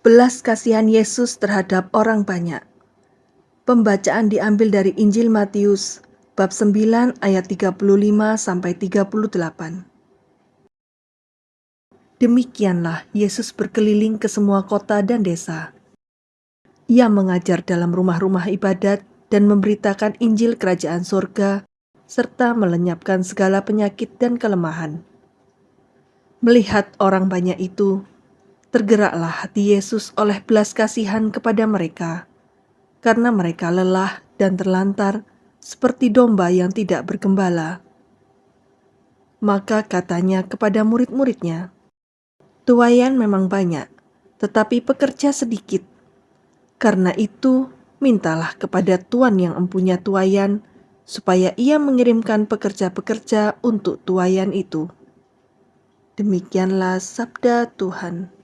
Belas kasihan Yesus terhadap orang banyak. Pembacaan diambil dari Injil Matius bab 9 ayat 35 sampai 38. Demikianlah Yesus berkeliling ke semua kota dan desa. Ia mengajar dalam rumah-rumah ibadat dan memberitakan Injil kerajaan surga serta melenyapkan segala penyakit dan kelemahan. Melihat orang banyak itu, tergeraklah hati Yesus oleh belas kasihan kepada mereka, karena mereka lelah dan terlantar seperti domba yang tidak bergembala. Maka katanya kepada murid-muridnya, Tuayan memang banyak, tetapi pekerja sedikit. Karena itu, mintalah kepada Tuan yang empunya tuayan, supaya ia mengirimkan pekerja-pekerja untuk tuayan itu. Demikianlah sabda Tuhan.